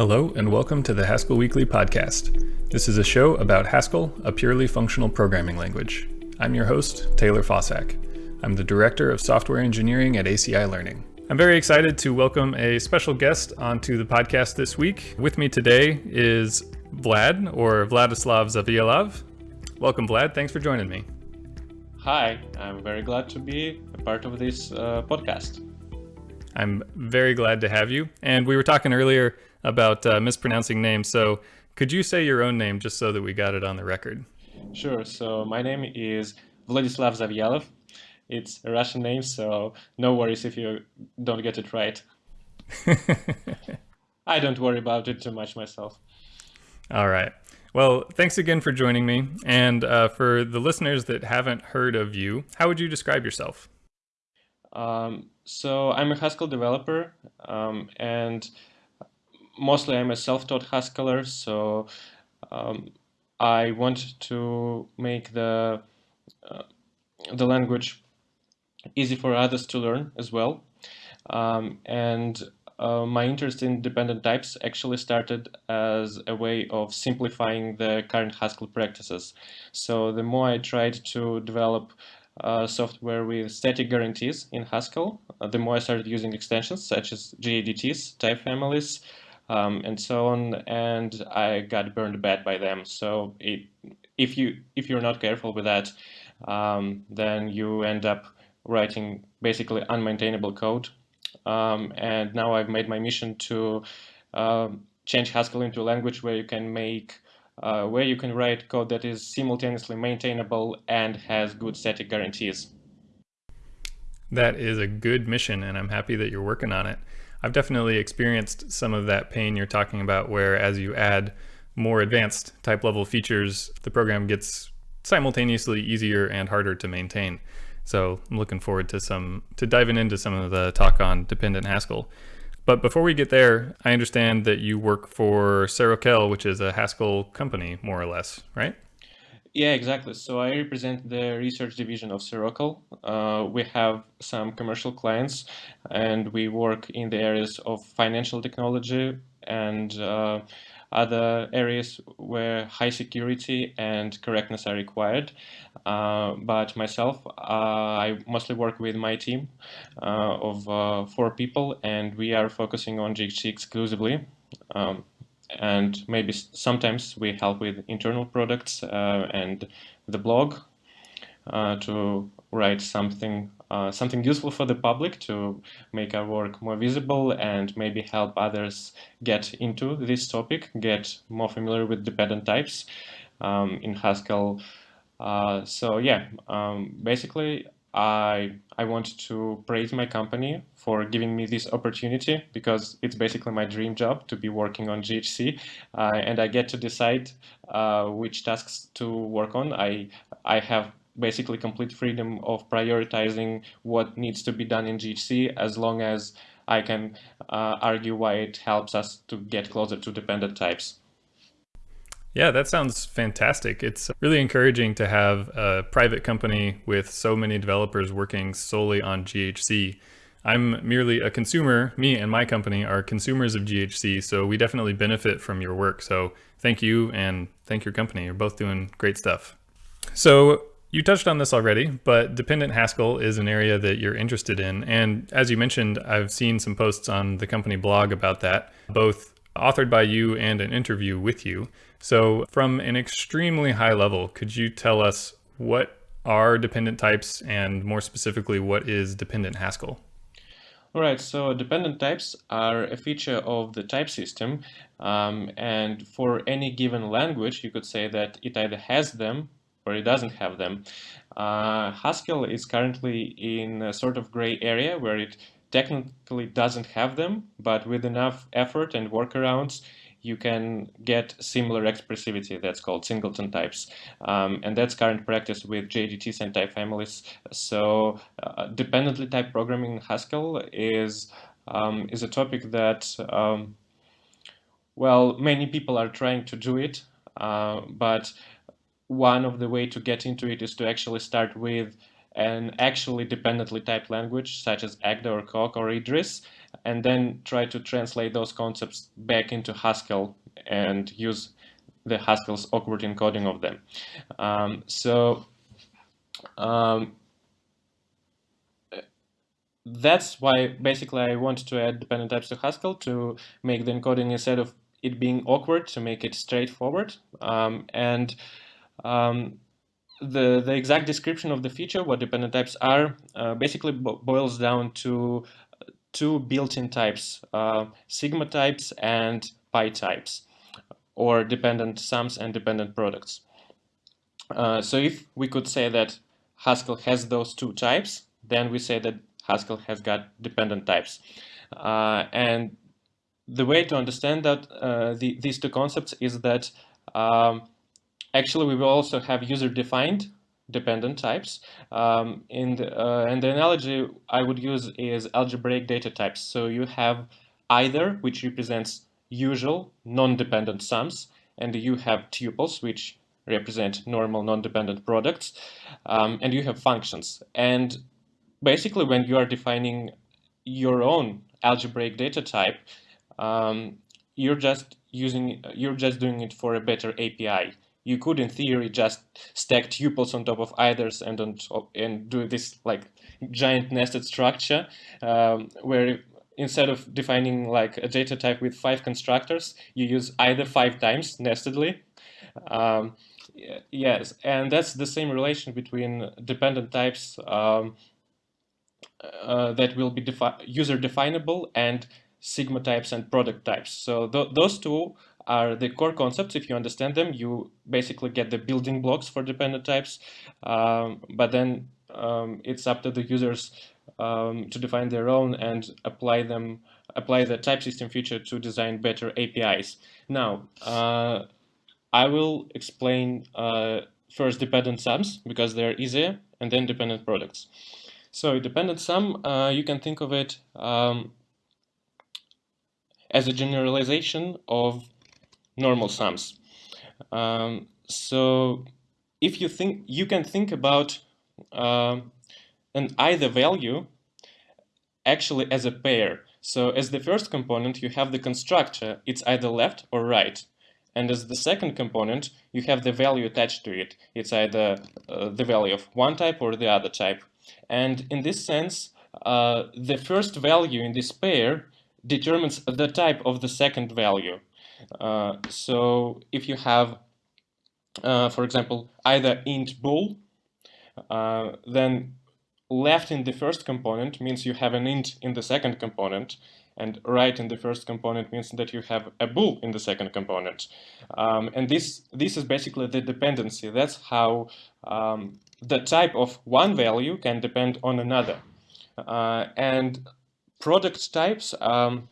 Hello, and welcome to the Haskell Weekly Podcast. This is a show about Haskell, a purely functional programming language. I'm your host, Taylor Fausak. I'm the Director of Software Engineering at ACI Learning. I'm very excited to welcome a special guest onto the podcast this week. With me today is Vlad, or Vladislav Zavialov. Welcome, Vlad. Thanks for joining me. Hi, I'm very glad to be a part of this uh, podcast. I'm very glad to have you. And we were talking earlier about uh, mispronouncing names. So could you say your own name just so that we got it on the record? Sure. So my name is Vladislav Zavialov. It's a Russian name, so no worries if you don't get it right. I don't worry about it too much myself. All right. Well, thanks again for joining me. And uh, for the listeners that haven't heard of you, how would you describe yourself? Um, so I'm a Haskell developer, um, and mostly I'm a self-taught Haskeller, so um, I want to make the uh, the language easy for others to learn as well. Um, and uh, my interest in dependent types actually started as a way of simplifying the current Haskell practices. So the more I tried to develop uh, software with static guarantees in Haskell, uh, the more I started using extensions such as GADTs, type families, um, and so on, and I got burned bad by them. So it, if you if you're not careful with that, um, then you end up writing basically unmaintainable code. Um, and now I've made my mission to uh, change Haskell into a language where you can make uh, where you can write code that is simultaneously maintainable and has good static guarantees. That is a good mission, and I'm happy that you're working on it. I've definitely experienced some of that pain you're talking about where as you add more advanced type level features, the program gets simultaneously easier and harder to maintain. So I'm looking forward to some to diving into some of the talk on dependent Haskell. But before we get there, I understand that you work for Serokell, which is a Haskell company, more or less, right? Yeah, exactly. So I represent the research division of Serokell. Uh, we have some commercial clients, and we work in the areas of financial technology and uh, other areas where high security and correctness are required. Uh, but myself, uh, I mostly work with my team uh, of uh, four people, and we are focusing on GHC exclusively. Um, and maybe sometimes we help with internal products uh, and the blog uh, to write something uh, something useful for the public to make our work more visible and maybe help others get into this topic, get more familiar with dependent types um, in Haskell. Uh, so yeah, um, basically I I want to praise my company for giving me this opportunity because it's basically my dream job to be working on GHC, uh, and I get to decide uh, which tasks to work on. I I have basically complete freedom of prioritizing what needs to be done in GHC as long as I can uh, argue why it helps us to get closer to dependent types. Yeah, that sounds fantastic. It's really encouraging to have a private company with so many developers working solely on GHC. I'm merely a consumer. Me and my company are consumers of GHC, so we definitely benefit from your work. So thank you and thank your company. You're both doing great stuff. So you touched on this already, but dependent Haskell is an area that you're interested in. And as you mentioned, I've seen some posts on the company blog about that, both authored by you and an interview with you. So from an extremely high level, could you tell us what are dependent types and more specifically, what is dependent Haskell? All right, so dependent types are a feature of the type system. Um, and for any given language, you could say that it either has them or it doesn't have them. Uh, Haskell is currently in a sort of gray area where it technically doesn't have them, but with enough effort and workarounds, you can get similar expressivity that's called singleton types. Um, and that's current practice with GADTs and type families. So uh, dependently type programming in Haskell is, um, is a topic that, um, well, many people are trying to do it, uh, but one of the way to get into it is to actually start with an actually dependently typed language such as Agda or Coq or Idris and then try to translate those concepts back into Haskell and use the Haskell's awkward encoding of them. Um, so um, that's why basically I wanted to add dependent types to Haskell to make the encoding instead of it being awkward to make it straightforward. Um, and um, the, the exact description of the feature, what dependent types are, uh, basically bo boils down to two built-in types, uh, sigma types and pi types, or dependent sums and dependent products. Uh, so if we could say that Haskell has those two types, then we say that Haskell has got dependent types. Uh, and the way to understand that uh, the, these two concepts is that um, actually we will also have user-defined dependent types. Um, in the, uh, and the analogy I would use is algebraic data types. So you have either, which represents usual non-dependent sums, and you have tuples, which represent normal non-dependent products, um, and you have functions. And basically, when you are defining your own algebraic data type, um, you're just using, you're just doing it for a better API you could in theory just stack tuples on top of eithers and on and do this like giant nested structure um, where instead of defining like a data type with five constructors you use either five times nestedly. Um, yes and that's the same relation between dependent types um, uh, that will be defi user definable and sigma types and product types. So th those two are the core concepts. If you understand them, you basically get the building blocks for dependent types. Um, but then um, it's up to the users um, to define their own and apply them, apply the type system feature to design better APIs. Now, uh, I will explain uh, first dependent sums because they're easier, and then dependent products. So dependent sum, uh, you can think of it um, as a generalization of normal sums. Um, so if you think, you can think about uh, an either value actually as a pair. So as the first component, you have the constructor, it's either left or right. And as the second component, you have the value attached to it. It's either uh, the value of one type or the other type. And in this sense, uh, the first value in this pair determines the type of the second value. Uh, so if you have, uh, for example, either int bool, uh, then left in the first component means you have an int in the second component, and right in the first component means that you have a bool in the second component. Um, and this, this is basically the dependency. That's how um, the type of one value can depend on another. Uh, and product types um,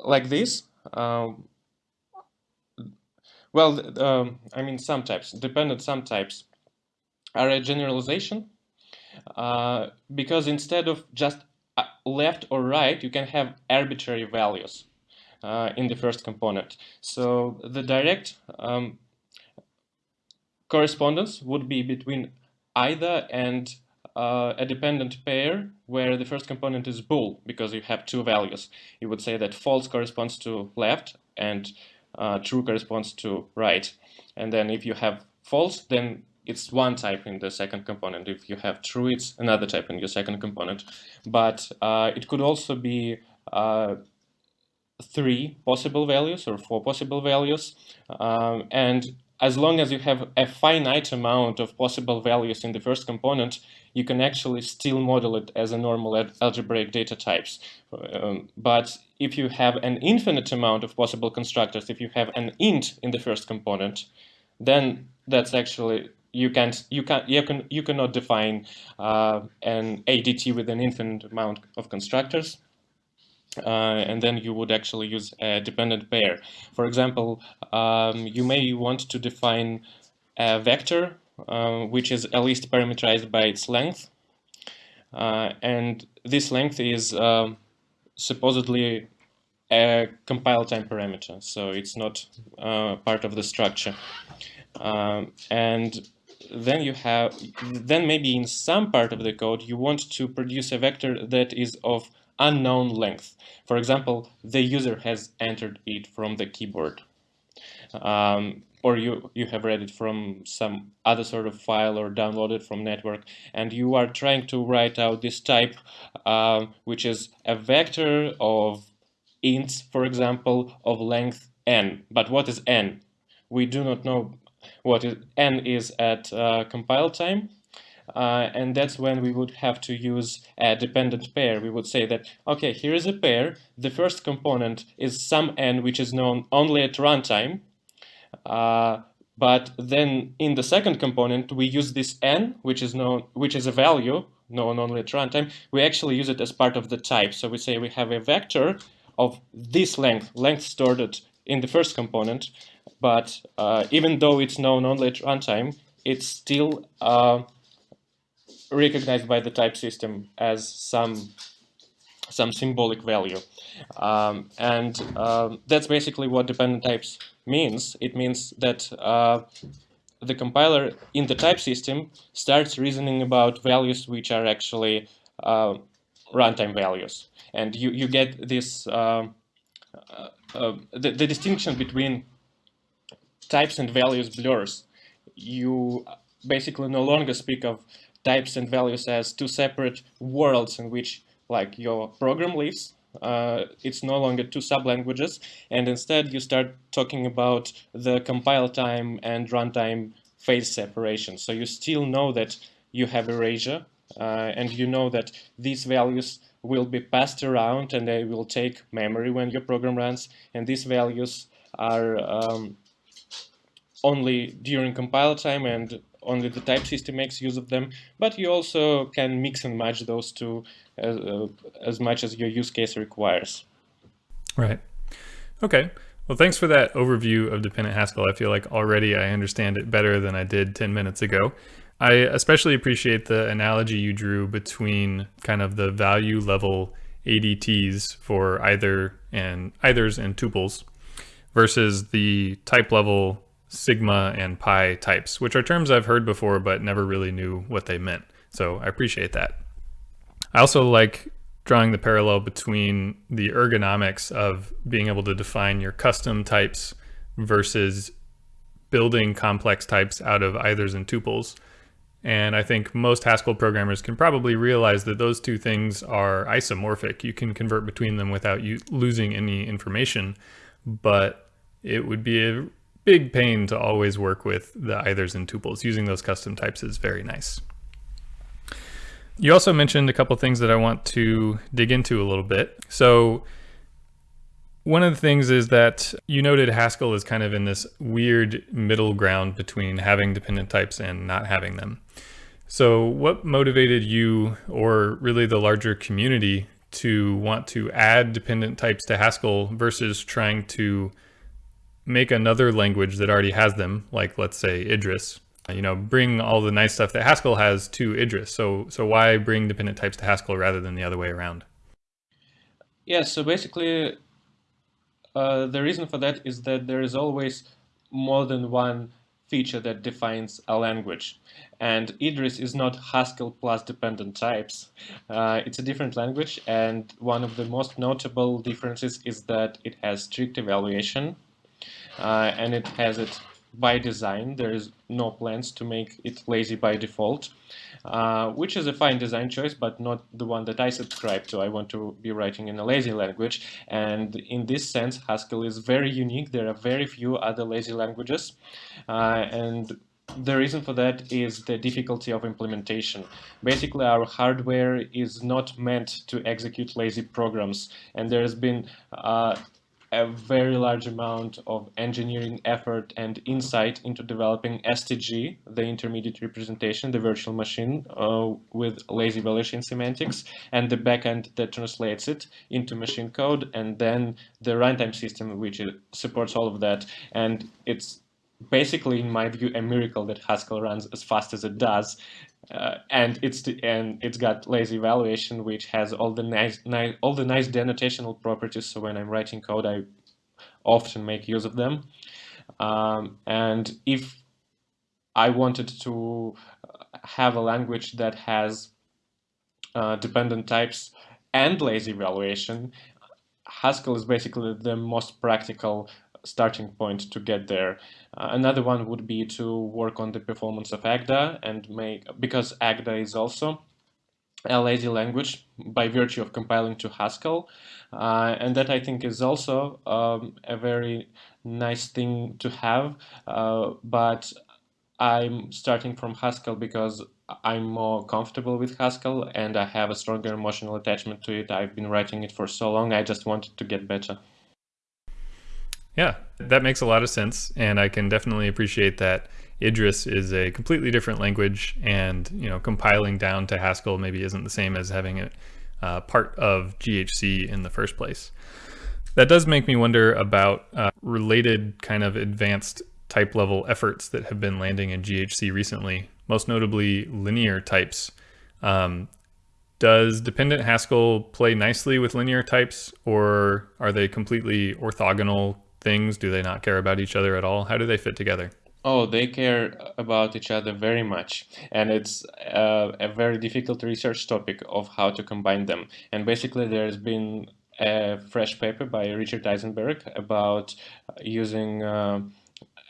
like this, um, well, um, I mean, some types, dependent sum types are a generalization uh, because instead of just uh, left or right, you can have arbitrary values uh, in the first component. So the direct um, correspondence would be between either and uh, a dependent pair where the first component is bool because you have two values. You would say that false corresponds to left and uh, true corresponds to right. And then if you have false, then it's one type in the second component. If you have true, it's another type in your second component. But uh, it could also be uh, three possible values or four possible values. Um, and as long as you have a finite amount of possible values in the first component, you can actually still model it as a normal algebraic data types. Um, but if you have an infinite amount of possible constructors, if you have an int in the first component, then that's actually you can't you can you can you cannot define uh, an ADT with an infinite amount of constructors uh, and then you would actually use a dependent pair. For example, um, you may want to define a vector uh, which is at least parameterized by its length. Uh, and this length is um, supposedly a compile time parameter, so it's not uh, part of the structure. Um, and then you have, then maybe in some part of the code, you want to produce a vector that is of unknown length. For example, the user has entered it from the keyboard. Um, or you, you have read it from some other sort of file or downloaded from network, and you are trying to write out this type, uh, which is a vector of ints, for example, of length n. But what is n? We do not know what is, n is at uh, compile time, uh, and that's when we would have to use a dependent pair. We would say that, okay, here is a pair. The first component is some n, which is known only at runtime, uh, but then in the second component, we use this n, which is known, which is a value known only at runtime. We actually use it as part of the type. So we say we have a vector of this length, length stored in the first component, but uh, even though it's known only at runtime, it's still uh, recognized by the type system as some some symbolic value. Um, and uh, that's basically what dependent types means. It means that uh, the compiler in the type system starts reasoning about values which are actually uh, runtime values. And you, you get this, uh, uh, uh, the, the distinction between types and values blurs. You basically no longer speak of types and values as two separate worlds in which like your program lives uh, it's no longer two sub-languages, and instead you start talking about the compile time and runtime phase separation. So you still know that you have erasure, uh, and you know that these values will be passed around and they will take memory when your program runs, and these values are um, only during compile time and only the type system makes use of them, but you also can mix and match those two as, uh, as much as your use case requires. Right. Okay. Well, thanks for that overview of dependent Haskell. I feel like already I understand it better than I did 10 minutes ago. I especially appreciate the analogy you drew between kind of the value level ADTs for either and eithers and tuples versus the type level sigma and pi types, which are terms I've heard before but never really knew what they meant. So I appreciate that. I also like drawing the parallel between the ergonomics of being able to define your custom types versus building complex types out of eithers and tuples. And I think most Haskell programmers can probably realize that those two things are isomorphic. You can convert between them without you losing any information, but it would be a big pain to always work with the eithers and tuples. Using those custom types is very nice. You also mentioned a couple things that I want to dig into a little bit. So one of the things is that you noted Haskell is kind of in this weird middle ground between having dependent types and not having them. So what motivated you or really the larger community to want to add dependent types to Haskell versus trying to make another language that already has them, like let's say Idris, you know, bring all the nice stuff that Haskell has to Idris. So, so why bring dependent types to Haskell rather than the other way around? Yeah, so basically, uh, the reason for that is that there is always more than one feature that defines a language. And Idris is not Haskell plus dependent types. Uh, it's a different language, and one of the most notable differences is that it has strict evaluation, uh, and it has it by design. There is no plans to make it lazy by default, uh, which is a fine design choice, but not the one that I subscribe to. I want to be writing in a lazy language. And in this sense, Haskell is very unique. There are very few other lazy languages. Uh, and the reason for that is the difficulty of implementation. Basically, our hardware is not meant to execute lazy programs, and there has been uh, a very large amount of engineering effort and insight into developing STG, the intermediate representation, the virtual machine uh, with lazy evaluation semantics, and the backend that translates it into machine code, and then the runtime system which supports all of that. And it's basically, in my view, a miracle that Haskell runs as fast as it does. Uh, and it's the, and it's got lazy evaluation, which has all the nice, all the nice denotational properties. So when I'm writing code, I often make use of them. Um, and if I wanted to have a language that has uh, dependent types and lazy evaluation, Haskell is basically the most practical starting point to get there. Uh, another one would be to work on the performance of Agda and make, because Agda is also a lazy language by virtue of compiling to Haskell. Uh, and that I think is also um, a very nice thing to have. Uh, but I'm starting from Haskell because I'm more comfortable with Haskell and I have a stronger emotional attachment to it. I've been writing it for so long, I just wanted to get better. Yeah, that makes a lot of sense. And I can definitely appreciate that Idris is a completely different language and, you know, compiling down to Haskell maybe isn't the same as having it uh, part of GHC in the first place. That does make me wonder about uh, related kind of advanced type level efforts that have been landing in GHC recently, most notably linear types. Um, does dependent Haskell play nicely with linear types or are they completely orthogonal things? Do they not care about each other at all? How do they fit together? Oh, they care about each other very much. And it's uh, a very difficult research topic of how to combine them. And basically, there's been a fresh paper by Richard Eisenberg about using uh,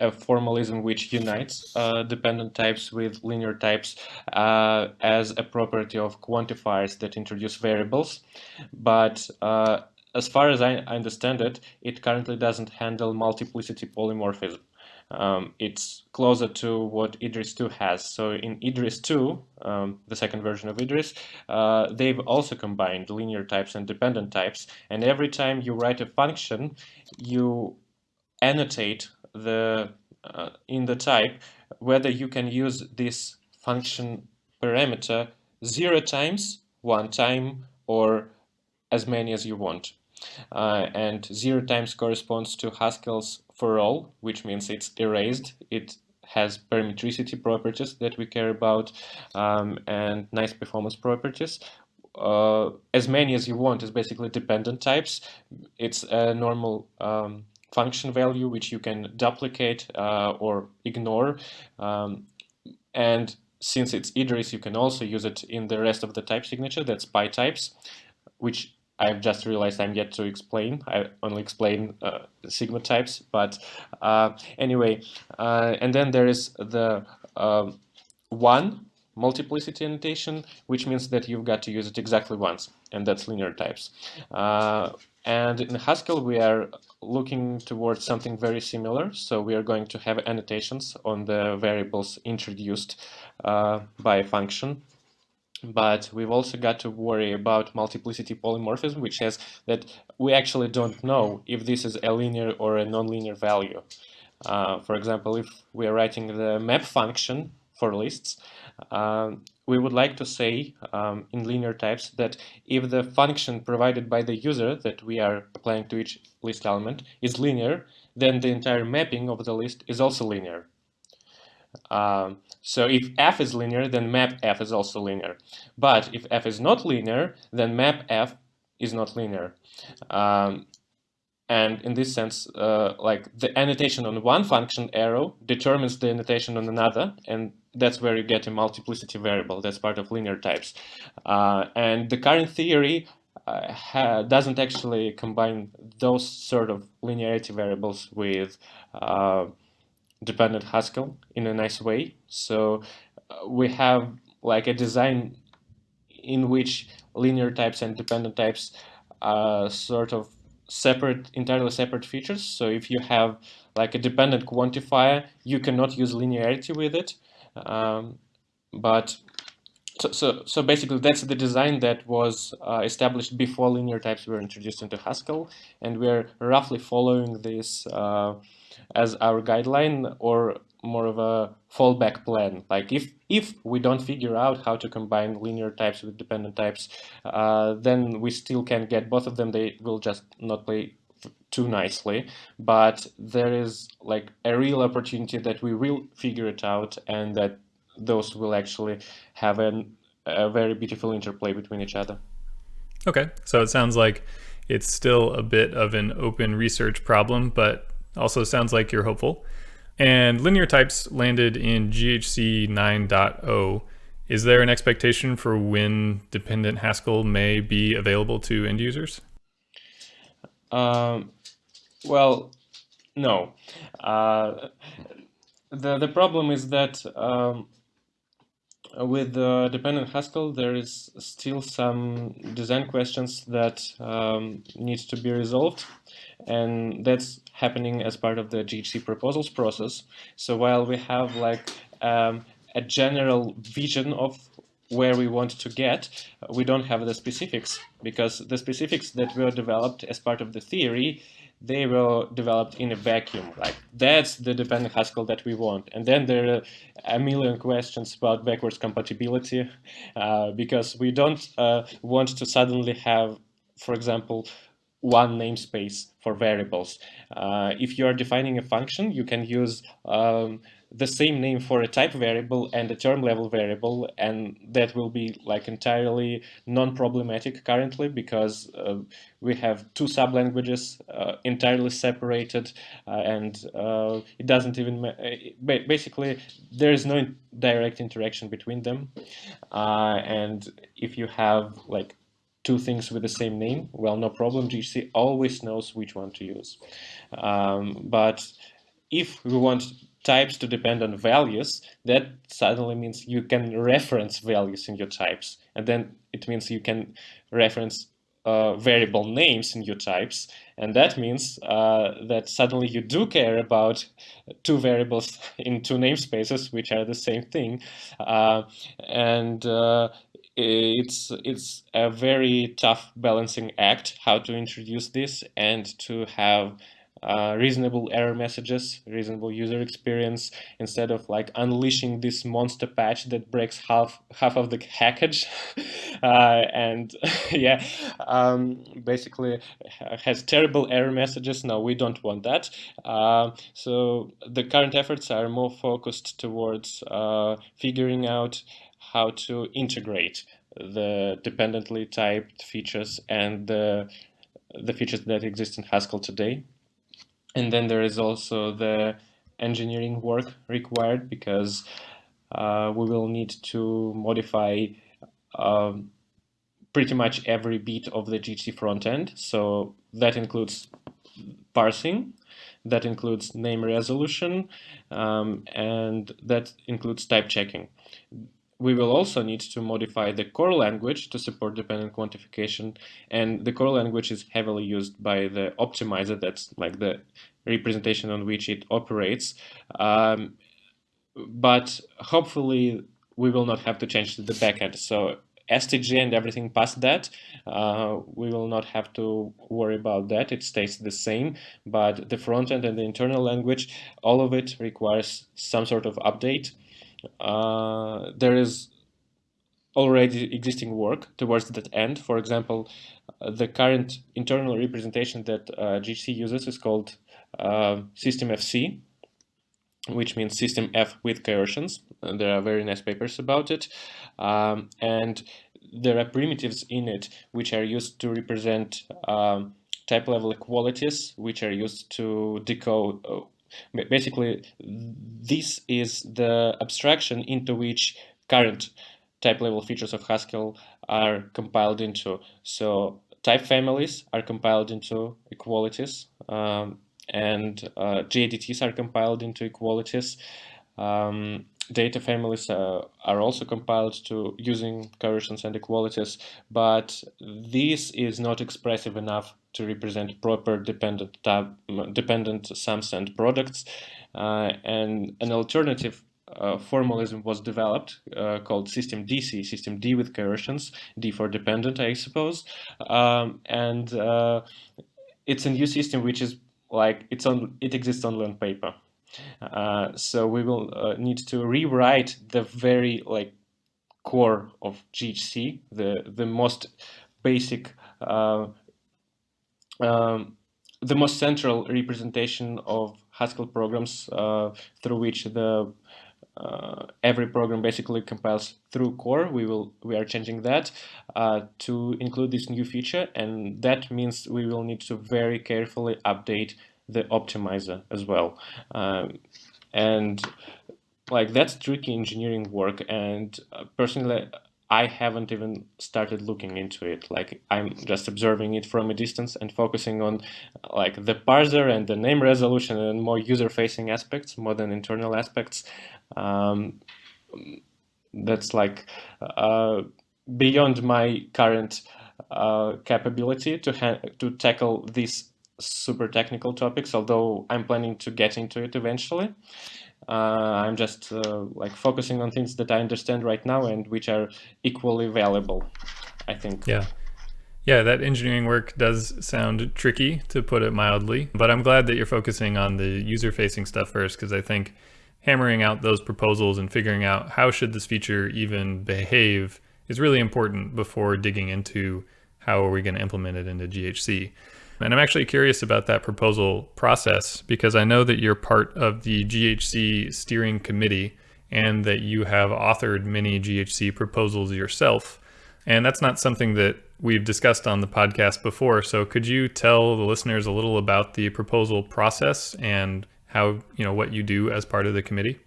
a formalism which unites uh, dependent types with linear types uh, as a property of quantifiers that introduce variables. But uh, as far as I understand it, it currently doesn't handle multiplicity polymorphism. Um, it's closer to what Idris 2 has. So in Idris 2, um, the second version of Idris, uh, they've also combined linear types and dependent types. And every time you write a function, you annotate the uh, in the type whether you can use this function parameter zero times, one time, or as many as you want. Uh, and zero times corresponds to Haskell's for all, which means it's erased. It has parametricity properties that we care about um, and nice performance properties. Uh, as many as you want is basically dependent types. It's a normal um, function value which you can duplicate uh, or ignore. Um, and since it's Idris, you can also use it in the rest of the type signature, that's pi types, which I've just realized I'm yet to explain. I only explain uh, sigma types, but uh, anyway. Uh, and then there is the um, one multiplicity annotation, which means that you've got to use it exactly once, and that's linear types. Uh, and in Haskell, we are looking towards something very similar. So we are going to have annotations on the variables introduced uh, by a function but we've also got to worry about multiplicity polymorphism, which says that we actually don't know if this is a linear or a nonlinear value. Uh, for example, if we're writing the map function for lists, um, we would like to say um, in linear types that if the function provided by the user that we are applying to each list element is linear, then the entire mapping of the list is also linear. Um, so if f is linear, then map f is also linear. But if f is not linear, then map f is not linear. Um, and in this sense, uh, like the annotation on one function arrow determines the annotation on another, and that's where you get a multiplicity variable. That's part of linear types. Uh, and the current theory uh, doesn't actually combine those sort of linearity variables with uh, dependent Haskell in a nice way. So uh, we have like a design in which linear types and dependent types are sort of separate, entirely separate features. So if you have like a dependent quantifier, you cannot use linearity with it. Um, but so, so, so basically that's the design that was uh, established before linear types were introduced into Haskell. And we're roughly following this uh, as our guideline or more of a fallback plan. Like if if we don't figure out how to combine linear types with dependent types, uh, then we still can get both of them. They will just not play too nicely. But there is like a real opportunity that we will figure it out and that those will actually have an, a very beautiful interplay between each other. Okay, so it sounds like it's still a bit of an open research problem, but also sounds like you're hopeful. And linear types landed in GHC 9.0. Is there an expectation for when dependent Haskell may be available to end users? Um, well, no. Uh, the the problem is that um, with the dependent Haskell, there is still some design questions that um, need to be resolved, and that's happening as part of the GHC proposals process. So while we have like um, a general vision of where we want to get, we don't have the specifics because the specifics that were developed as part of the theory they were developed in a vacuum. Like that's the dependent Haskell that we want. And then there are a million questions about backwards compatibility uh, because we don't uh, want to suddenly have, for example, one namespace for variables. Uh, if you are defining a function, you can use um, the same name for a type variable and a term level variable and that will be like entirely non-problematic currently because uh, we have two sub-languages uh, entirely separated uh, and uh, it doesn't even uh, basically there is no direct interaction between them. Uh, and if you have like two things with the same name well no problem. GHC always knows which one to use. Um, but if we want types to depend on values, that suddenly means you can reference values in your types. And then it means you can reference uh, variable names in your types. And that means uh, that suddenly you do care about two variables in two namespaces, which are the same thing. Uh, and uh, it's it's a very tough balancing act how to introduce this and to have uh, reasonable error messages, reasonable user experience, instead of like unleashing this monster patch that breaks half half of the package, uh, and yeah, um, basically has terrible error messages. No, we don't want that. Uh, so the current efforts are more focused towards uh, figuring out how to integrate the dependently typed features and the the features that exist in Haskell today. And then there is also the engineering work required because uh, we will need to modify um, pretty much every bit of the GHC front end. So that includes parsing, that includes name resolution, um, and that includes type checking we will also need to modify the core language to support dependent quantification. And the core language is heavily used by the optimizer, that's like the representation on which it operates. Um, but hopefully we will not have to change the backend. So STG and everything past that, uh, we will not have to worry about that. It stays the same, but the front end and the internal language, all of it requires some sort of update. Uh, there is already existing work towards that end. For example, uh, the current internal representation that uh, uses is called uh, System FC, which means System F with coercions. And there are very nice papers about it. Um, and there are primitives in it which are used to represent um, type level equalities, which are used to decode uh, Basically, this is the abstraction into which current type level features of Haskell are compiled into. So type families are compiled into equalities um, and uh, GADTs are compiled into equalities. Um, data families uh, are also compiled to using coercions and equalities, but this is not expressive enough to represent proper dependent tab, dependent sums and products. Uh, and an alternative uh, formalism was developed uh, called system DC, system D with coercions, D for dependent, I suppose. Um, and uh, it's a new system which is like it's on it exists only on paper. Uh, so we will uh, need to rewrite the very like core of GHC, the the most basic, um, the most central representation of Haskell programs uh, through which the uh, every program basically compiles through core. We will we are changing that uh, to include this new feature, and that means we will need to very carefully update the optimizer as well. Um, and like that's tricky engineering work, and uh, personally, I haven't even started looking into it. Like I'm just observing it from a distance and focusing on like the parser and the name resolution and more user-facing aspects more than internal aspects. Um, that's like uh, beyond my current uh, capability to to tackle these super technical topics. Although I'm planning to get into it eventually. Uh, I'm just uh, like focusing on things that I understand right now and which are equally valuable, I think. Yeah. Yeah, that engineering work does sound tricky, to put it mildly, but I'm glad that you're focusing on the user-facing stuff first, because I think hammering out those proposals and figuring out how should this feature even behave is really important before digging into how are we going to implement it into GHC. And I'm actually curious about that proposal process because I know that you're part of the GHC steering committee and that you have authored many GHC proposals yourself. And that's not something that we've discussed on the podcast before. So could you tell the listeners a little about the proposal process and how, you know, what you do as part of the committee?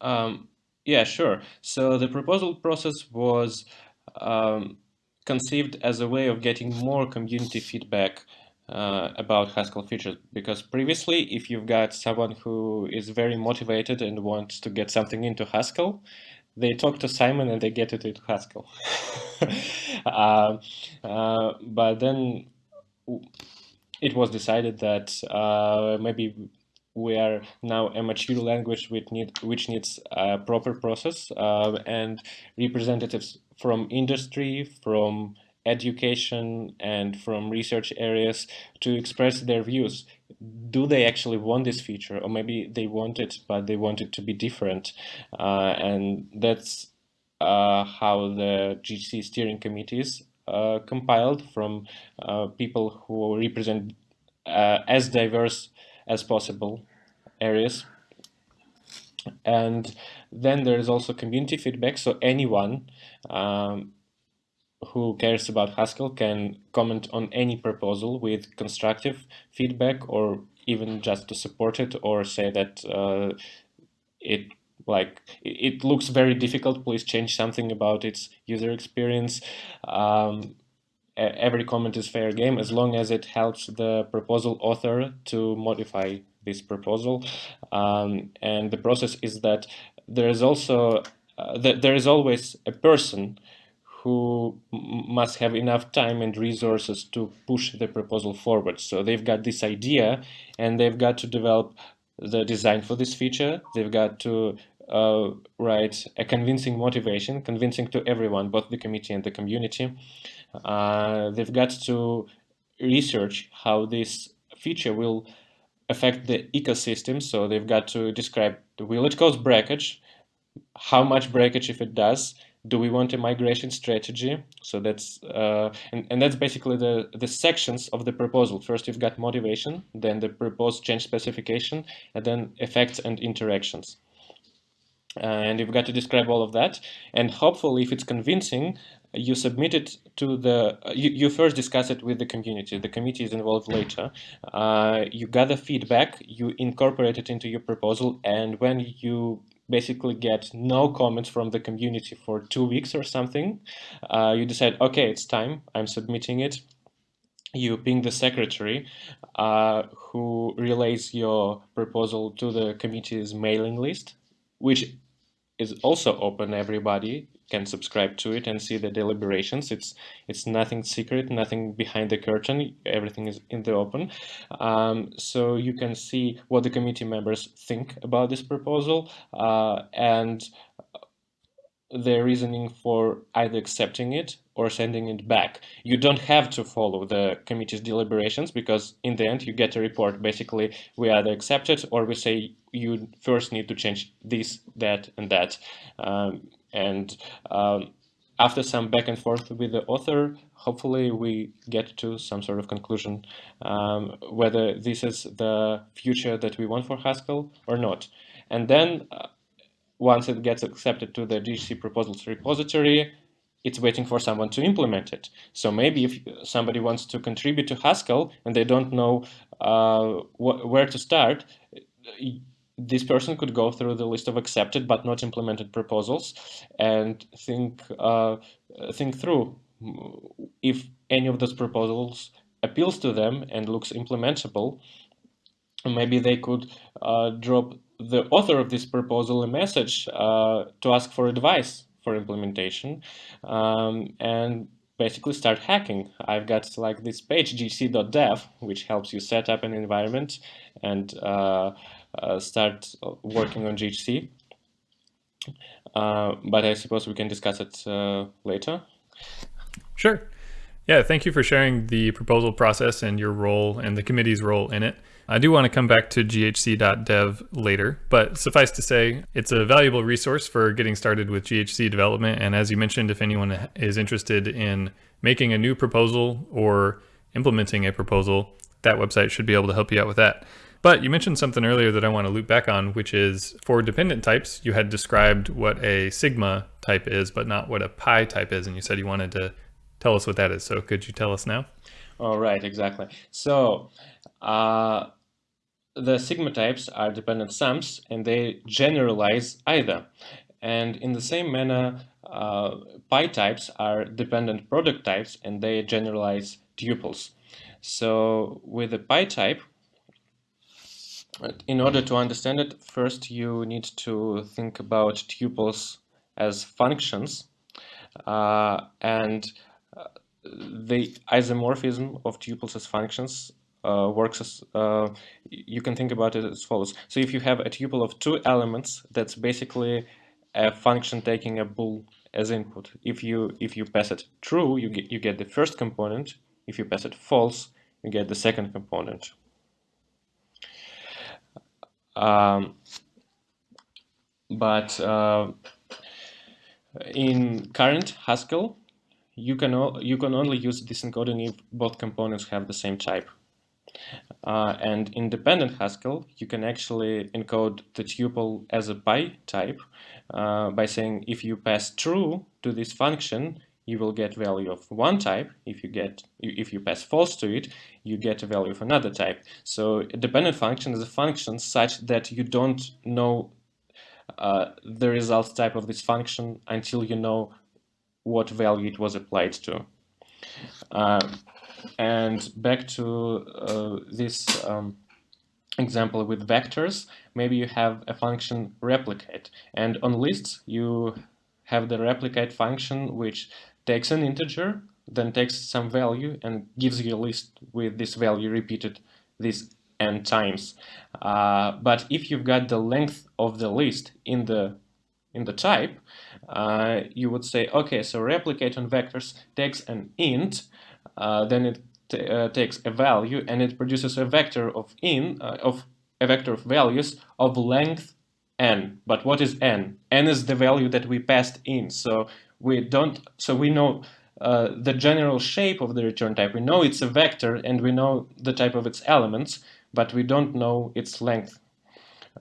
Um, yeah, sure. So the proposal process was um, conceived as a way of getting more community feedback uh, about Haskell features because previously if you've got someone who is very motivated and wants to get something into Haskell they talk to Simon and they get it into Haskell uh, uh, but then it was decided that uh, maybe we are now a mature language which, need, which needs a proper process uh, and representatives from industry, from education and from research areas to express their views. Do they actually want this feature or maybe they want it but they want it to be different uh, and that's uh, how the GHC steering committees uh, compiled from uh, people who represent uh, as diverse as possible areas. And then there is also community feedback. So anyone um, who cares about Haskell can comment on any proposal with constructive feedback or even just to support it or say that uh, it like it looks very difficult please change something about its user experience um, every comment is fair game as long as it helps the proposal author to modify this proposal. Um, and the process is that there is also uh, that there is always a person who must have enough time and resources to push the proposal forward. So they've got this idea and they've got to develop the design for this feature. They've got to uh, write a convincing motivation, convincing to everyone, both the committee and the community. Uh, they've got to research how this feature will affect the ecosystem. So they've got to describe will it cause breakage, how much breakage if it does, do we want a migration strategy? So that's uh, and, and that's basically the the sections of the proposal. First, you've got motivation, then the proposed change specification, and then effects and interactions and you've got to describe all of that and hopefully if it's convincing you submit it to the you, you first discuss it with the community. The committee is involved later. Uh, you gather feedback you incorporate it into your proposal and when you basically get no comments from the community for two weeks or something uh, you decide okay it's time. I'm submitting it. You ping the secretary uh, who relays your proposal to the committee's mailing list which is also open. Everybody can subscribe to it and see the deliberations. It's it's nothing secret, nothing behind the curtain. Everything is in the open. Um, so you can see what the committee members think about this proposal uh, and their reasoning for either accepting it or sending it back. You don't have to follow the committee's deliberations because in the end you get a report. Basically, we either accept it or we say you first need to change this, that, and that. Um, and um, after some back and forth with the author, hopefully we get to some sort of conclusion um, whether this is the future that we want for Haskell or not. And then uh, once it gets accepted to the GHC proposals repository, it's waiting for someone to implement it. So maybe if somebody wants to contribute to Haskell and they don't know uh, wh where to start, this person could go through the list of accepted but not implemented proposals and think uh, think through if any of those proposals appeals to them and looks implementable. Maybe they could uh, drop the author of this proposal a message uh, to ask for advice for implementation um, and basically start hacking. I've got like this page ghc.dev which helps you set up an environment and uh, uh, start working on GHC. Uh, but I suppose we can discuss it uh, later. Sure. Yeah, thank you for sharing the proposal process and your role and the committee's role in it. I do want to come back to ghc.dev later, but suffice to say, it's a valuable resource for getting started with GHC development. And as you mentioned, if anyone is interested in making a new proposal or implementing a proposal, that website should be able to help you out with that. But you mentioned something earlier that I want to loop back on, which is for dependent types, you had described what a sigma type is, but not what a pi type is. And you said you wanted to tell us what that is. So could you tell us now? All right, exactly. So uh, the sigma types are dependent sums and they generalize either. And in the same manner, uh, pi types are dependent product types and they generalize tuples. So with the pi type, in order to understand it, first you need to think about tuples as functions. Uh, and uh, the isomorphism of tuples as functions works as, uh, you can think about it as follows. So if you have a tuple of two elements, that's basically a function taking a bool as input. If you if you pass it true, you get you get the first component. If you pass it false, you get the second component. Um, but uh, in current Haskell, you can you can only use this encoding if both components have the same type. Uh, and in dependent Haskell, you can actually encode the tuple as a pi type uh, by saying if you pass true to this function, you will get value of one type. If you get if you pass false to it, you get a value of another type. So a dependent function is a function such that you don't know uh, the result type of this function until you know what value it was applied to. Um, and back to uh, this um, example with vectors, maybe you have a function replicate, and on lists you have the replicate function which takes an integer, then takes some value and gives you a list with this value repeated this n times. Uh, but if you've got the length of the list in the in the type, uh, you would say, okay, so replicate on vectors takes an int, uh, then it uh, takes a value and it produces a vector of in uh, of a vector of values of length n. But what is n? n is the value that we passed in. So we don't, so we know uh, the general shape of the return type. We know it's a vector and we know the type of its elements, but we don't know its length.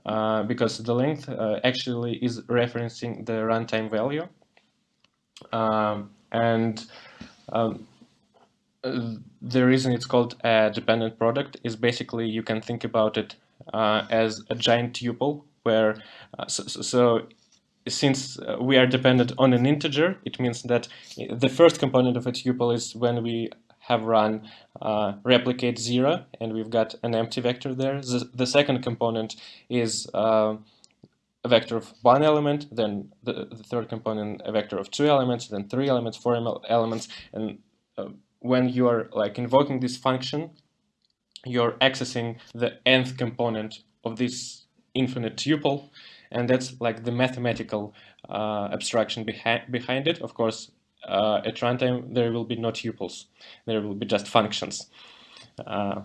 Uh, because the length uh, actually is referencing the runtime value. Um, and um, the reason it's called a dependent product is basically you can think about it uh, as a giant tuple where uh, so, so, since uh, we are dependent on an integer, it means that the first component of a tuple is when we have run uh, replicate zero and we've got an empty vector there. The, the second component is uh, a vector of one element, then the, the, third component a vector of two elements, then three elements, four elements, and uh, when you are like invoking this function, you're accessing the nth component of this infinite tuple, and that's like the mathematical uh, abstraction behind behind it. Of course, uh, at runtime there will be no tuples; there will be just functions. Uh,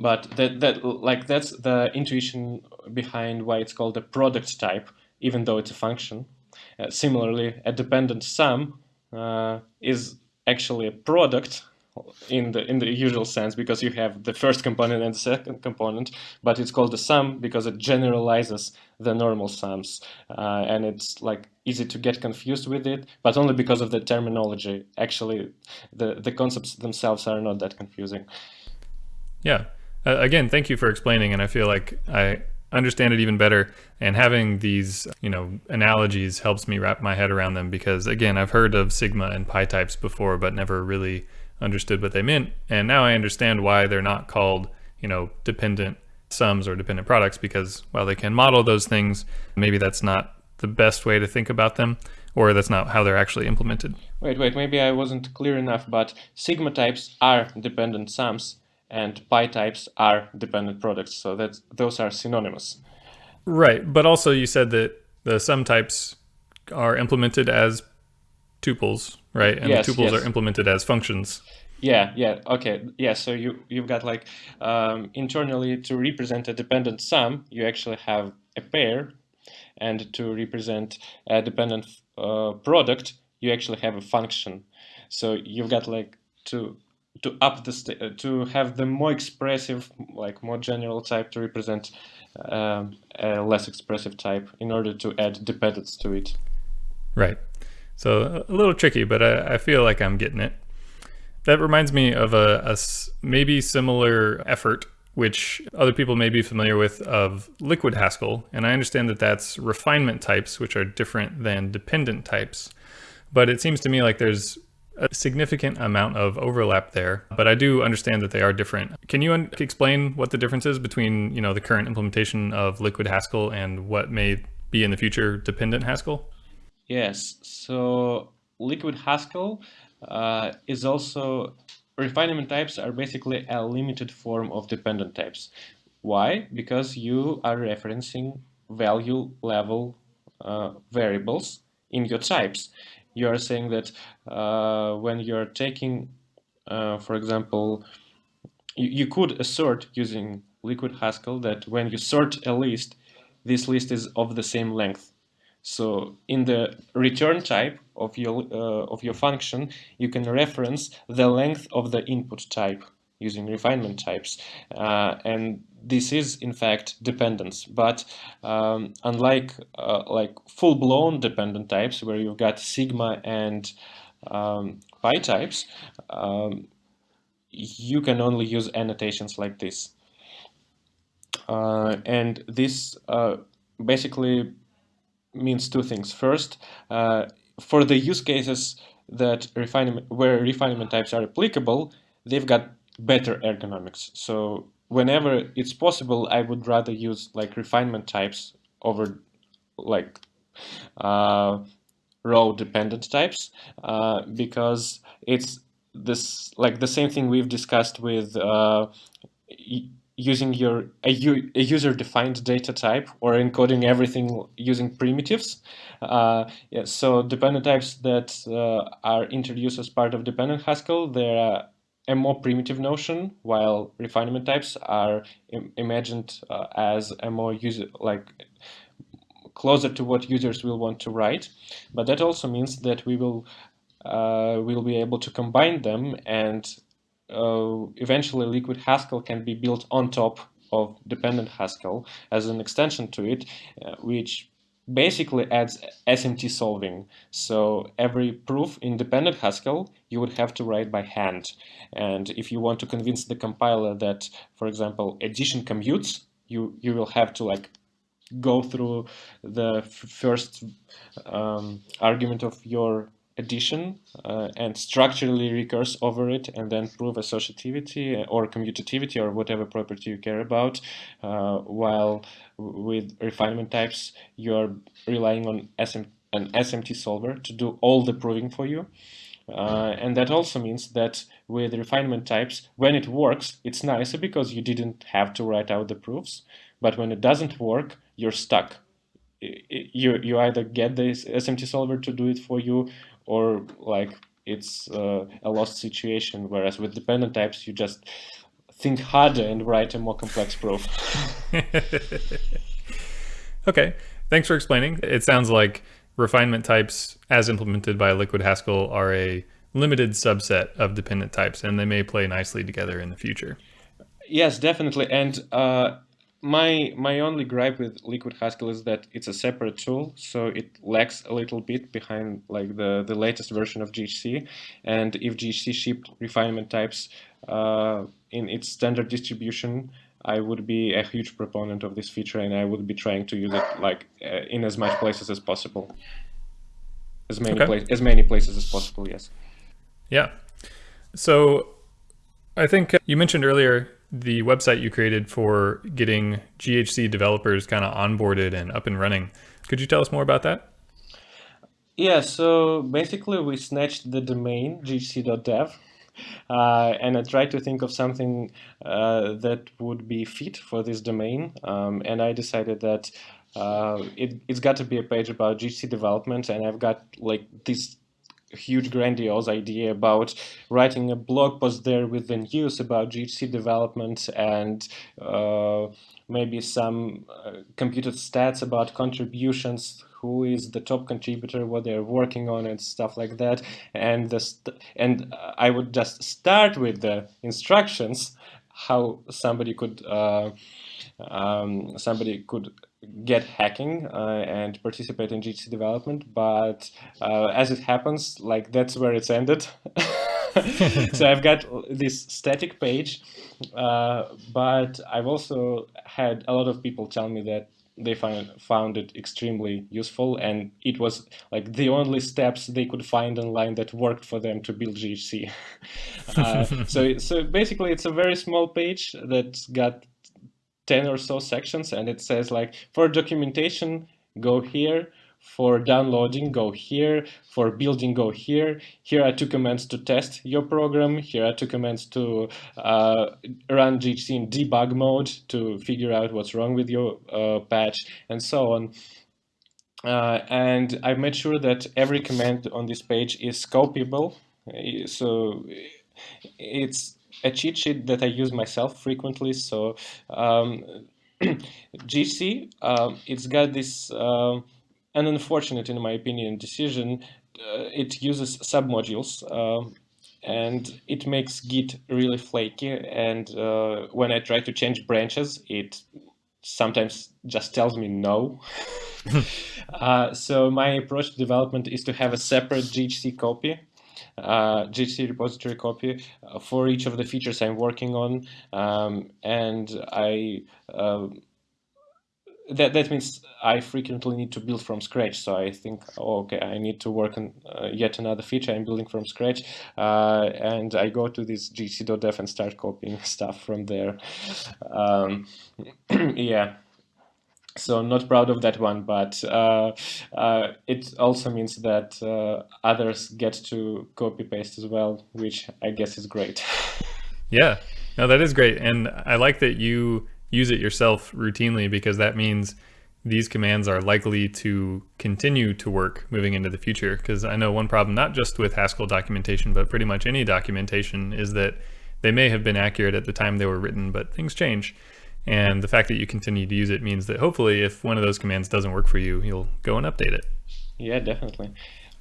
but that that like that's the intuition behind why it's called a product type, even though it's a function. Uh, similarly, a dependent sum uh, is actually a product in the in the usual sense because you have the first component and the second component, but it's called the sum because it generalizes the normal sums, uh, and it's like easy to get confused with it, but only because of the terminology. Actually, the the concepts themselves are not that confusing. Yeah. Uh, again, thank you for explaining, and I feel like I understand it even better. And having these, you know, analogies helps me wrap my head around them because again, I've heard of sigma and pi types before, but never really understood what they meant. And now I understand why they're not called, you know, dependent sums or dependent products because while they can model those things, maybe that's not the best way to think about them or that's not how they're actually implemented. Wait, wait, maybe I wasn't clear enough, but sigma types are dependent sums and pi types are dependent products. So that those are synonymous. Right, but also you said that the sum types are implemented as tuples, right? And yes, the tuples yes. are implemented as functions. Yeah, yeah, okay, yeah. So you you've got like um, internally to represent a dependent sum, you actually have a pair, and to represent a dependent uh, product, you actually have a function. So you've got like to to up the uh, to have the more expressive, like more general type to represent um, a less expressive type in order to add dependence to it. Right. So a little tricky, but I, I feel like I'm getting it. That reminds me of a, a maybe similar effort which other people may be familiar with of liquid Haskell. And I understand that that's refinement types, which are different than dependent types. But it seems to me like there's a significant amount of overlap there, but I do understand that they are different. Can you explain what the difference is between, you know, the current implementation of liquid Haskell and what may be in the future dependent Haskell? Yes, so liquid Haskell uh, is also refinement types are basically a limited form of dependent types. Why? Because you are referencing value level uh, variables in your types. You are saying that uh, when you're taking, uh, for example, you, you could assert using liquid Haskell that when you sort a list, this list is of the same length. So in the return type of your, uh, of your function, you can reference the length of the input type using refinement types. Uh, and this is in fact dependence, but um, unlike uh, like full-blown dependent types where you've got sigma and um, pi types, um, you can only use annotations like this. Uh, and this uh, basically means two things. First, uh, for the use cases that refinement where refinement types are applicable, they've got better ergonomics. So whenever it's possible, I would rather use like refinement types over like uh, row dependent types uh, because it's this like the same thing we've discussed with uh, using your a, a user-defined data type or encoding everything using primitives. Uh, yeah, so dependent types that uh, are introduced as part of dependent Haskell, they're a more primitive notion, while refinement types are Im imagined uh, as a more user like closer to what users will want to write. But that also means that we will uh, will be able to combine them and uh, eventually liquid Haskell can be built on top of dependent Haskell as an extension to it, uh, which basically adds SMT solving. So every proof in dependent Haskell you would have to write by hand. And if you want to convince the compiler that, for example, addition commutes, you, you will have to like go through the first um, argument of your addition uh, and structurally recurse over it and then prove associativity or commutativity or whatever property you care about uh, while with refinement types you're relying on SM, an SMT solver to do all the proving for you. Uh, and that also means that with refinement types when it works it's nicer because you didn't have to write out the proofs but when it doesn't work you're stuck. You you either get the SMT solver to do it for you or like it's uh, a lost situation. Whereas with dependent types, you just think harder and write a more complex proof. okay, thanks for explaining. It sounds like refinement types as implemented by Liquid Haskell are a limited subset of dependent types and they may play nicely together in the future. Yes, definitely. And uh, my my only gripe with Liquid Haskell is that it's a separate tool, so it lags a little bit behind like the the latest version of GHC. And if GHC shipped refinement types uh, in its standard distribution, I would be a huge proponent of this feature and I would be trying to use it like uh, in as much places as possible. As many, okay. as many places as possible, yes. Yeah. So I think uh, you mentioned earlier the website you created for getting GHC developers kind of onboarded and up and running. Could you tell us more about that? Yeah, so basically we snatched the domain ghc.dev uh, and I tried to think of something uh, that would be fit for this domain. Um, and I decided that uh, it, it's got to be a page about GHC development. And I've got like this huge grandiose idea about writing a blog post there with the news about GHC development and uh, maybe some uh, computed stats about contributions who is the top contributor, what they're working on, and stuff like that. And the and I would just start with the instructions how somebody could uh, um, somebody could get hacking uh, and participate in GHC development, but uh, as it happens, like that's where it's ended. so I've got this static page, uh, but I've also had a lot of people tell me that they find, found it extremely useful and it was like the only steps they could find online that worked for them to build GHC. uh, so, so basically it's a very small page that's got 10 or so sections and it says like for documentation, go here, for downloading, go here. For building, go here. Here are two commands to test your program. Here are two commands to uh, run GHC in debug mode to figure out what's wrong with your uh, patch and so on. Uh, and I've made sure that every command on this page is copyable. So it's a cheat sheet that I use myself frequently. So um, GHC, um, it's got this uh, an unfortunate, in my opinion, decision. Uh, it uses submodules uh, and it makes Git really flaky. And uh, when I try to change branches, it sometimes just tells me no. uh, so my approach to development is to have a separate GHC copy, uh, GHC repository copy uh, for each of the features I'm working on. Um, and I uh, that that means I frequently need to build from scratch. So I think, oh, okay, I need to work on uh, yet another feature. I'm building from scratch, uh, and I go to this ghc.dev and start copying stuff from there. Um, yeah. So not proud of that one, but uh, uh it also means that uh, others get to copy paste as well, which I guess is great. yeah, no, that is great, and I like that you use it yourself routinely because that means these commands are likely to continue to work moving into the future. Because I know one problem, not just with Haskell documentation, but pretty much any documentation, is that they may have been accurate at the time they were written, but things change. And the fact that you continue to use it means that hopefully if one of those commands doesn't work for you, you'll go and update it. Yeah, definitely.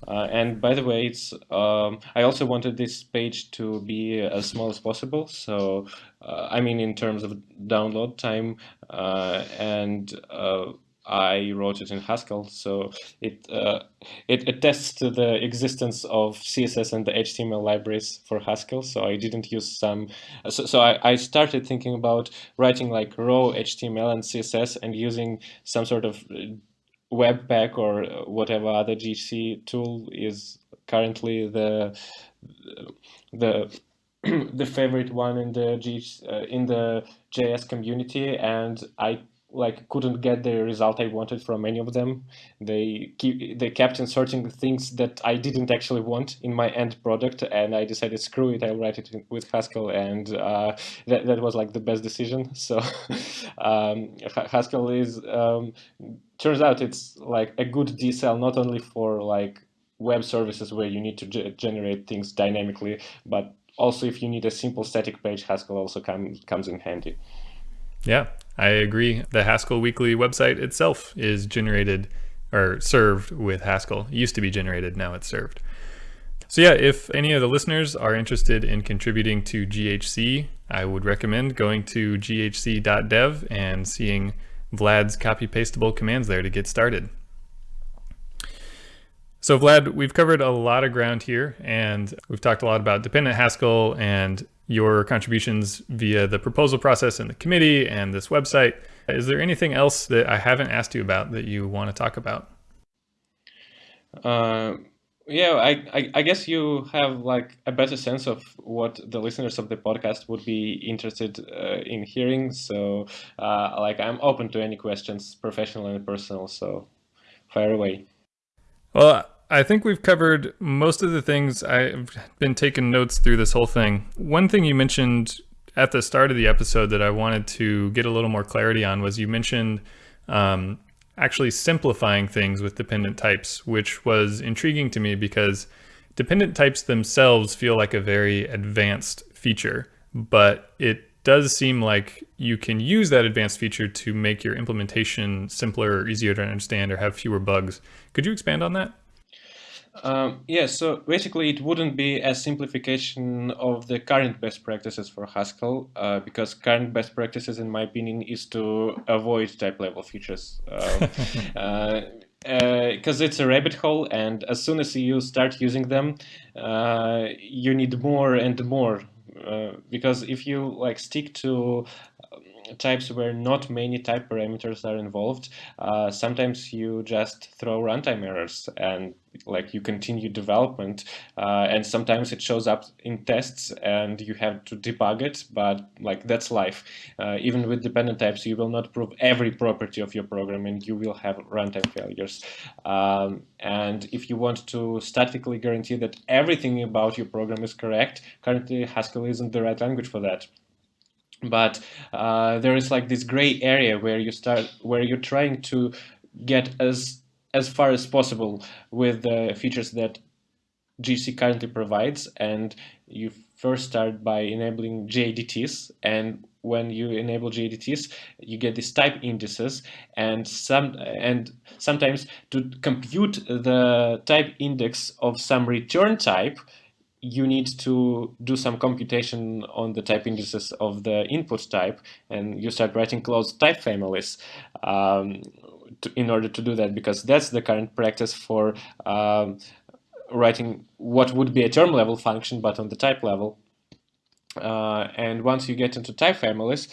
Uh, and by the way, it's um, I also wanted this page to be as small as possible. So uh, I mean, in terms of download time, uh, and uh, I wrote it in Haskell, so it uh, it attests to the existence of CSS and the HTML libraries for Haskell. So I didn't use some. So, so I, I started thinking about writing like raw HTML and CSS and using some sort of Webpack or whatever other GC tool is currently the the the favorite one in the G, uh, in the JS community, and I like couldn't get the result I wanted from any of them. They keep they kept inserting things that I didn't actually want in my end product, and I decided screw it, I'll write it with Haskell, and uh, that that was like the best decision. So um, Haskell is um, turns out it's like a good DSL not only for like web services where you need to generate things dynamically, but also if you need a simple static page, Haskell also come, comes in handy. Yeah, I agree. The Haskell Weekly website itself is generated or served with Haskell. It used to be generated, now it's served. So yeah, if any of the listeners are interested in contributing to GHC, I would recommend going to ghc.dev and seeing Vlad's copy pastable commands there to get started. So Vlad, we've covered a lot of ground here and we've talked a lot about dependent Haskell and your contributions via the proposal process and the committee and this website. Is there anything else that I haven't asked you about that you want to talk about? Uh, yeah, I, I, I guess you have like a better sense of what the listeners of the podcast would be interested uh, in hearing. So, uh, like, I'm open to any questions, professional and personal. So, fire away. Well, I think we've covered most of the things. I've been taking notes through this whole thing. One thing you mentioned at the start of the episode that I wanted to get a little more clarity on was you mentioned um, actually simplifying things with dependent types, which was intriguing to me because dependent types themselves feel like a very advanced feature, but it does seem like you can use that advanced feature to make your implementation simpler or easier to understand or have fewer bugs. Could you expand on that? Um, yeah, so basically it wouldn't be a simplification of the current best practices for Haskell, uh, because current best practices, in my opinion, is to avoid type level features. Um, uh, because uh, it's a rabbit hole, and as soon as you start using them, uh, you need more and more. Uh, because if you like stick to types where not many type parameters are involved, uh, sometimes you just throw runtime errors and like you continue development uh, and sometimes it shows up in tests and you have to debug it but like that's life. Uh, even with dependent types you will not prove every property of your program and you will have runtime failures. Um, and if you want to statically guarantee that everything about your program is correct currently Haskell isn't the right language for that but uh, there is like this gray area where you start where you're trying to get as as far as possible with the features that GHC currently provides. And you first start by enabling GADTs and when you enable GADTs you get these type indices. And some and sometimes to compute the type index of some return type you need to do some computation on the type indices of the input type, and you start writing closed type families um, to, in order to do that, because that's the current practice for um, writing what would be a term level function, but on the type level. Uh, and once you get into type families,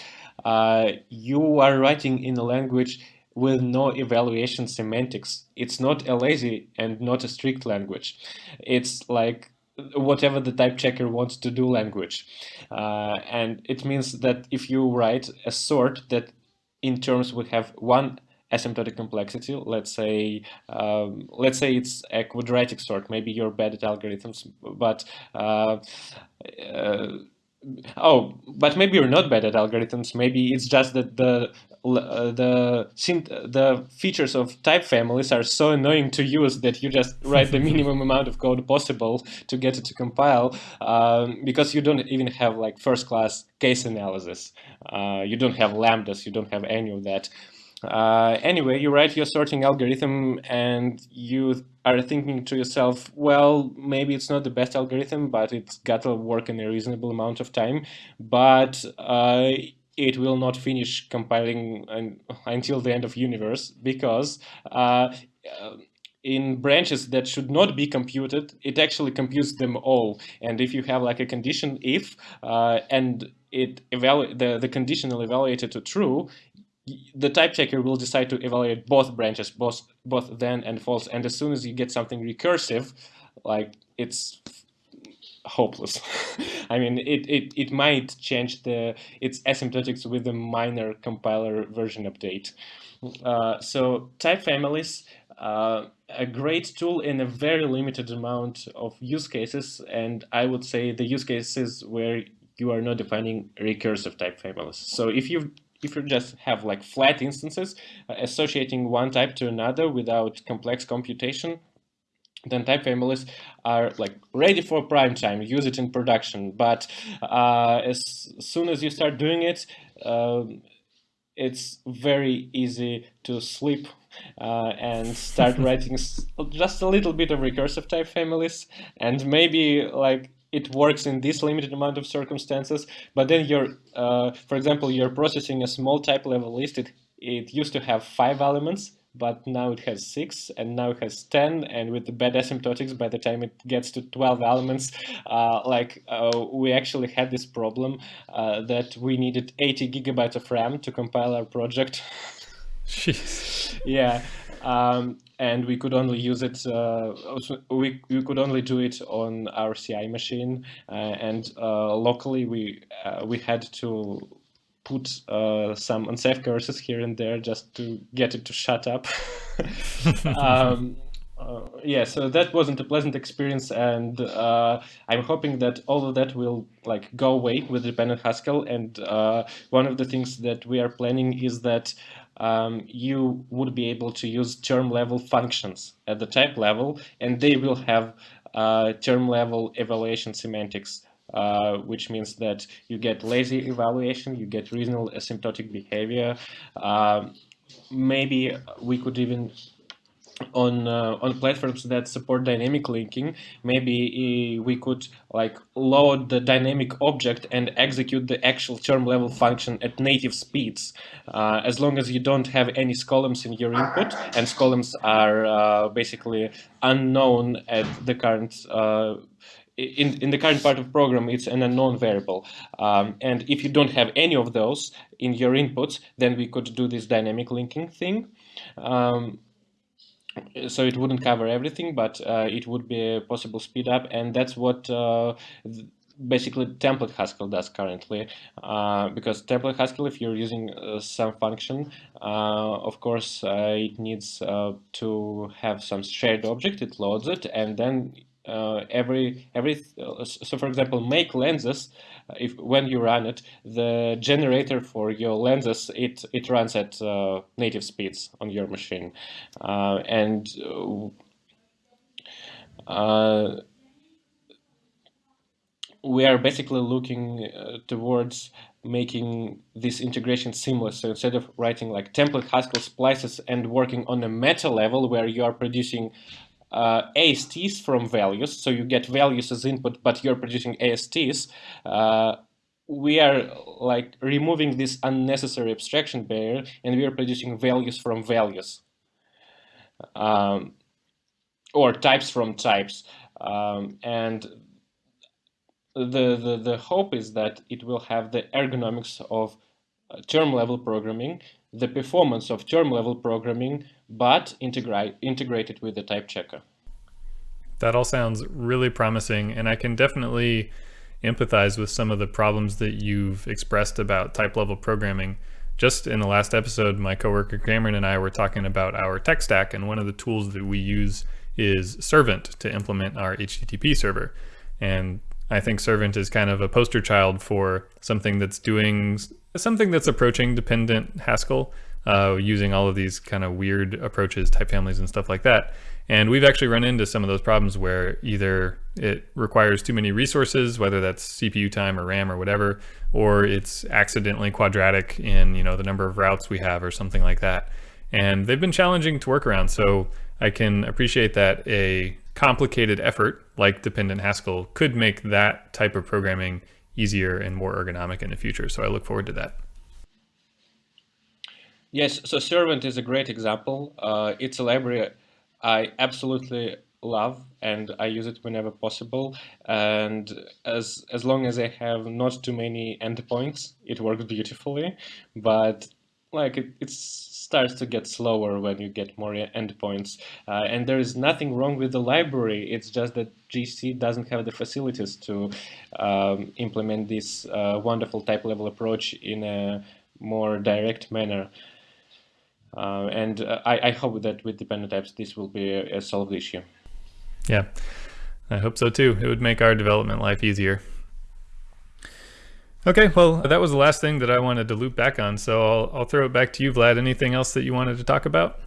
uh, you are writing in a language with no evaluation semantics. It's not a lazy and not a strict language. It's like whatever the type checker wants to do language. Uh, and it means that if you write a sort that in terms would have one asymptotic complexity, let's say um, let's say it's a quadratic sort, maybe you're bad at algorithms, but uh, uh, oh, but maybe you're not bad at algorithms. Maybe it's just that the uh, the the features of type families are so annoying to use that you just write the minimum amount of code possible to get it to compile um, because you don't even have like first class case analysis. Uh, you don't have lambdas. You don't have any of that. Uh, anyway, you write your sorting algorithm and you are thinking to yourself, well, maybe it's not the best algorithm, but it's got to work in a reasonable amount of time. But uh, it will not finish compiling until the end of universe because uh, in branches that should not be computed, it actually computes them all. And if you have like a condition if uh, and it evaluate the, the conditional evaluated to true, the type checker will decide to evaluate both branches, both both then and false. And as soon as you get something recursive, like it's hopeless. I mean, it, it, it might change the its asymptotics with a minor compiler version update. Uh, so type families, uh, a great tool in a very limited amount of use cases, and I would say the use cases where you are not defining recursive type families. So if you if you just have like flat instances uh, associating one type to another without complex computation, then type families are like ready for prime time, use it in production. But uh, as soon as you start doing it, uh, it's very easy to sleep uh, and start writing just a little bit of recursive type families and maybe like it works in this limited amount of circumstances but then you're uh, for example you're processing a small type level list it, it used to have five elements but now it has six, and now it has 10, and with the bad asymptotics, by the time it gets to 12 elements, uh, like uh, we actually had this problem uh, that we needed 80 gigabytes of RAM to compile our project. Jeez. yeah. Um, and we could only use it, uh, we, we could only do it on our CI machine, uh, and uh, locally we, uh, we had to put uh, some unsafe coerces here and there just to get it to shut up. um, uh, yeah, so that wasn't a pleasant experience, and uh, I'm hoping that all of that will like go away with dependent Haskell. And uh, one of the things that we are planning is that um, you would be able to use term level functions at the type level, and they will have uh, term level evaluation semantics. Uh, which means that you get lazy evaluation, you get reasonable asymptotic behavior. Uh, maybe we could even on uh, on platforms that support dynamic linking maybe we could like load the dynamic object and execute the actual term level function at native speeds uh, as long as you don't have any skolems in your input and skolems are uh, basically unknown at the current uh, in, in the current part of program, it's an unknown variable. Um, and if you don't have any of those in your inputs, then we could do this dynamic linking thing. Um, so it wouldn't cover everything, but uh, it would be a possible speed up, and that's what uh, basically template Haskell does currently. Uh, because template Haskell, if you're using uh, some function, uh, of course uh, it needs to have some shared object. It loads it, and then every every so for example, make lenses if when you run it, the generator for your lenses it it runs at uh, native speeds on your machine, uh, and uh, we are basically looking uh, towards making this integration seamless. So instead of writing like template Haskell splices and working on a meta level where you are producing uh, ASTs from values, so you get values as input, but you're producing ASTs, uh, we are like removing this unnecessary abstraction barrier and we are producing values from values. Um, or types from types. Um, and the, the, the hope is that it will have the ergonomics of uh, term level programming, the performance of term level programming, but integrate, integrate it with the type checker. That all sounds really promising, and I can definitely empathize with some of the problems that you've expressed about type level programming. Just in the last episode, my coworker Cameron and I were talking about our tech stack, and one of the tools that we use is Servant to implement our HTTP server. And I think Servant is kind of a poster child for something that's doing something that's approaching dependent Haskell, uh, using all of these kind of weird approaches, type families and stuff like that. And we've actually run into some of those problems where either it requires too many resources, whether that's CPU time or RAM or whatever, or it's accidentally quadratic in you know the number of routes we have or something like that. And they've been challenging to work around. So I can appreciate that a complicated effort like dependent Haskell could make that type of programming easier and more ergonomic in the future. So I look forward to that. Yes, so Servant is a great example. Uh, it's a library I absolutely love and I use it whenever possible. And as as long as I have not too many endpoints, it works beautifully. But like it, it starts to get slower when you get more endpoints. Uh, and there is nothing wrong with the library. It's just that GHC doesn't have the facilities to um, implement this uh, wonderful type level approach in a more direct manner. Uh, and uh, I, I, hope that with dependent types, this will be a, a solved issue. Yeah, I hope so too. It would make our development life easier. Okay, well, that was the last thing that I wanted to loop back on, so I'll, I'll throw it back to you, Vlad. Anything else that you wanted to talk about?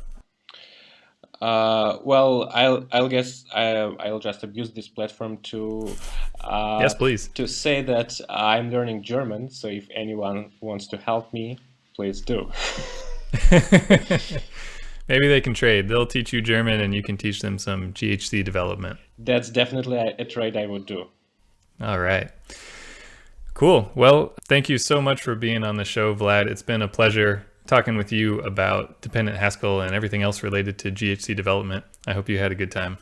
Uh, well, I'll I'll guess I, I'll just abuse this platform to uh, yes, please to say that I'm learning German. So if anyone wants to help me, please do. Maybe they can trade. They'll teach you German and you can teach them some GHC development. That's definitely a, a trade I would do. All right. Cool. Well, thank you so much for being on the show, Vlad. It's been a pleasure talking with you about dependent Haskell and everything else related to GHC development. I hope you had a good time.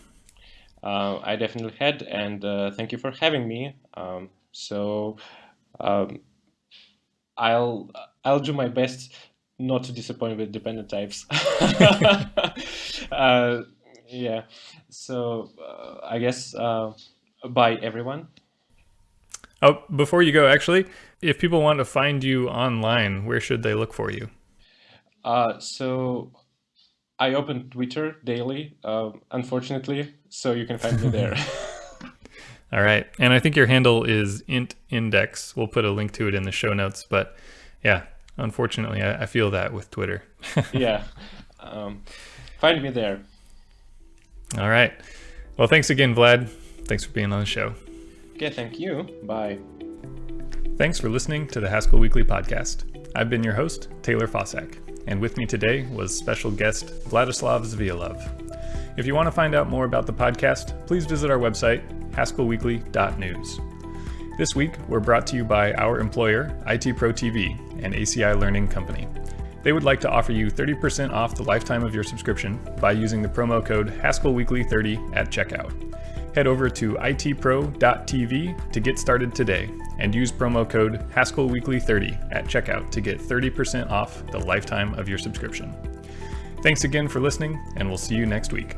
Uh, I definitely had, and uh, thank you for having me. Um, so um, I'll I'll do my best not to disappoint with dependent types. uh, yeah. So uh, I guess uh, bye everyone. Oh, before you go, actually, if people want to find you online, where should they look for you? Uh, so I open Twitter daily, uh, unfortunately, so you can find me there. All right. And I think your handle is int index. We'll put a link to it in the show notes. But yeah, unfortunately, I, I feel that with Twitter. yeah. Um, find me there. All right. Well, thanks again, Vlad. Thanks for being on the show. Okay, thank you. Bye. Thanks for listening to the Haskell Weekly podcast. I've been your host, Taylor Fausak, and with me today was special guest Vladislav Zavialov. If you want to find out more about the podcast, please visit our website, haskellweekly.news. This week, we're brought to you by our employer, IT Pro TV, an ACI learning company. They would like to offer you 30% off the lifetime of your subscription by using the promo code HaskellWeekly30 at checkout. Head over to itpro.tv to get started today and use promo code HaskellWeekly30 at checkout to get 30% off the lifetime of your subscription. Thanks again for listening, and we'll see you next week.